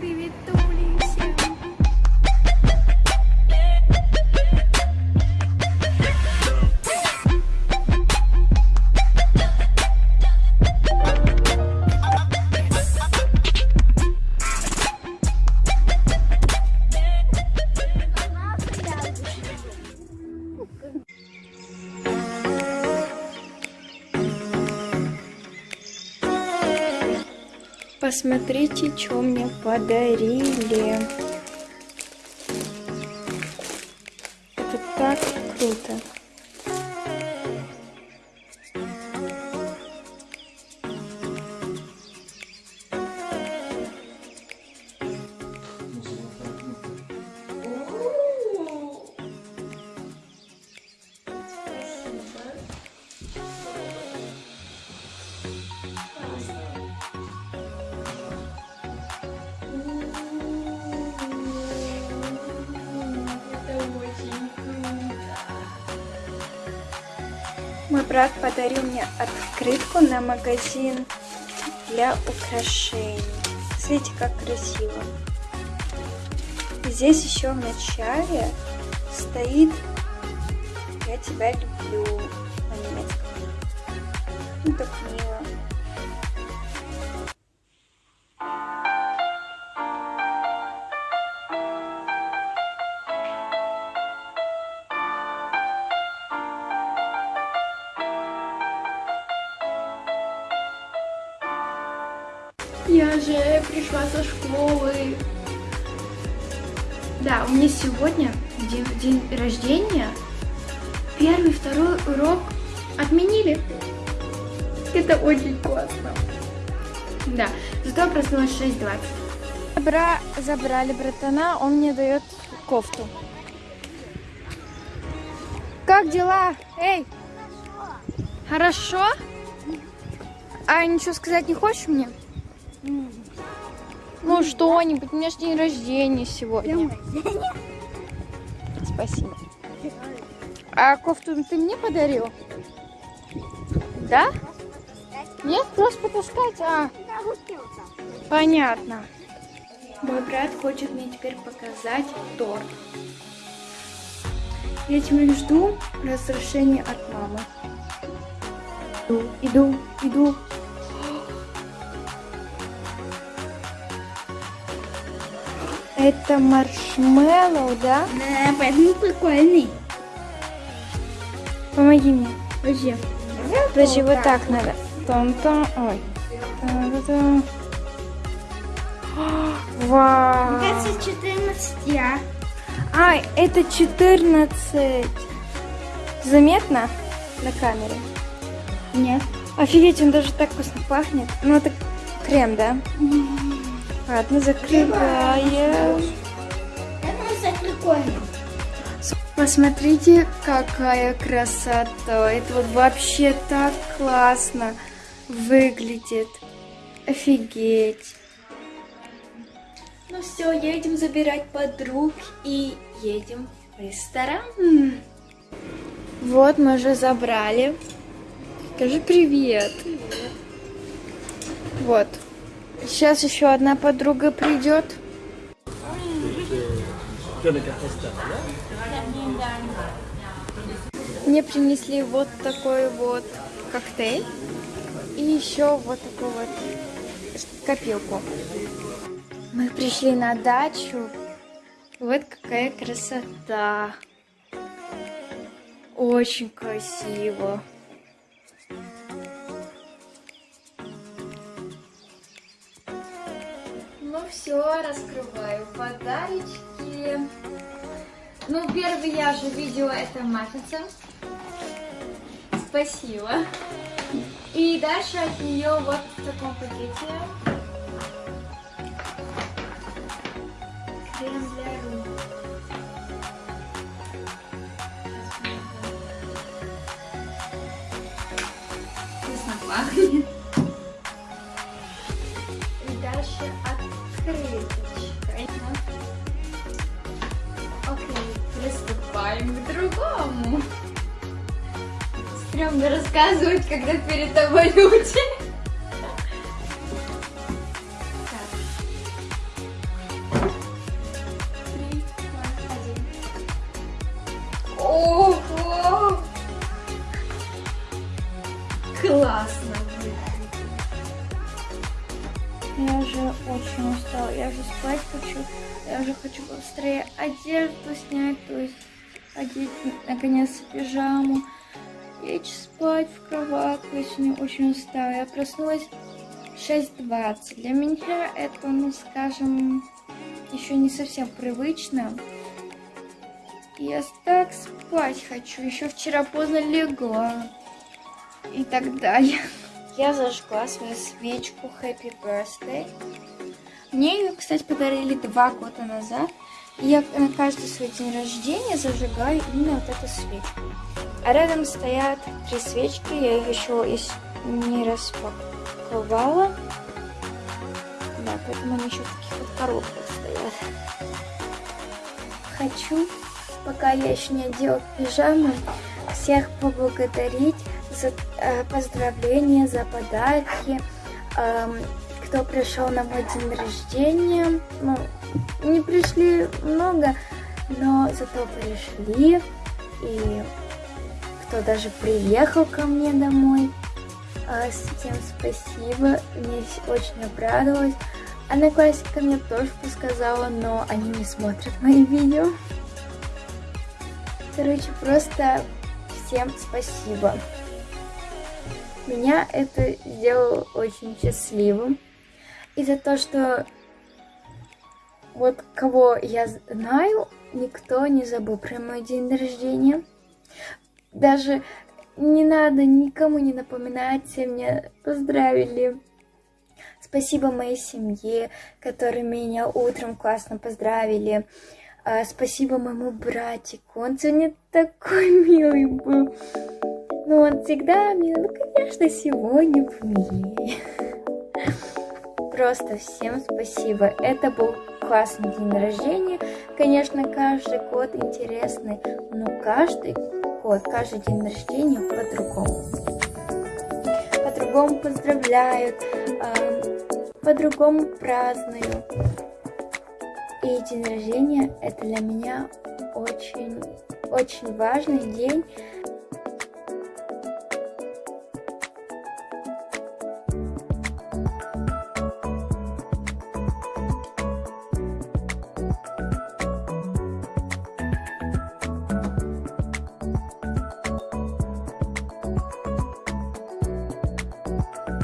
Привет, Тули, Посмотрите, что мне подарили. Это так круто. Мой брат подарил мне открытку на магазин для украшений. Смотрите, как красиво. Здесь еще в начале стоит «Я тебя люблю» на немецком. Ну, так мило. Я же пришла со школы. Да, у меня сегодня день, день рождения. Первый, второй урок отменили. Это очень классно. Да, зато я проснулась в 6.20. Бра... Забрали братана, он мне дает кофту. Как дела? Эй! Хорошо? А ничего сказать не хочешь мне? Ну что-нибудь, у меня же день рождения сегодня. Спасибо. А кофту ты мне подарил? Да? Нет, просто потаскать. А, понятно. Мой брат хочет мне теперь показать торт. Я тебя жду разрешения от мамы. Иду, иду, иду. Это маршмеллоу, да? Да, поэтому прикольный. Помоги мне. Вообще. Подожди, вот так надо. Там-там. Ой. Та-да-да. Вау. Кажется, 14, а? А, это 14. Заметно на камере? Нет. Офигеть, он даже так вкусно пахнет. Ну, это крем, да? Ладно, закрываем. Посмотрите, какая красота. Это вот вообще так классно выглядит. Офигеть. Ну все, едем забирать подруг и едем в ресторан. Вот, мы уже забрали. Скажи привет. Вот. Сейчас еще одна подруга придет. Мне принесли вот такой вот коктейль и еще вот такую вот копилку. Мы пришли на дачу. Вот какая красота. Очень красиво. Все, раскрываю подарочки. Ну, первый я же видела это матрица. Спасибо. И дальше от нее вот в таком пакете. Крем для рук. Вкусно пахнет. И дальше открыточка. Окей, приступаем к другому. Стремно рассказывать, когда перед тобой люди. Очень устала. Я уже спать хочу. Я уже хочу быстрее одежду снять, то есть одеть наконец пижаму. Лечь спать в кроватку, я сегодня очень устала. Я проснулась 6.20. Для меня это, ну скажем, еще не совсем привычно. Я так спать хочу. Еще вчера поздно легла. И так далее. Я зажгла свою свечку Happy Birthday. Мне ее, кстати, подарили два года назад. И я на каждый свой день рождения зажигаю именно вот эту свечку. А рядом стоят три свечки. Я их еще не распаковала. Да, поэтому они еще в таких вот коробках стоят. Хочу, пока я еще не одела пижаму, всех поблагодарить э, поздравления, за подарки, э, кто пришел на мой день рождения. Ну, не пришли много, но зато пришли. И кто даже приехал ко мне домой. Э, всем спасибо, мне очень обрадовалась. Одноклассника мне тоже сказала, но они не смотрят мои видео. Короче, просто всем спасибо. Меня это сделало очень счастливым. И за то, что вот кого я знаю, никто не забыл про мой день рождения. Даже не надо никому не напоминать, все меня поздравили. Спасибо моей семье, которые меня утром классно поздравили. А, спасибо моему братику, он сегодня такой милый был. Ну, он всегда милый, ну, конечно, сегодня помилее. Просто всем спасибо. Это был классный день рождения. Конечно, каждый год интересный, но каждый год, каждый день рождения по-другому. По-другому поздравляют, по-другому празднуют. И день рождения это для меня очень, очень важный день.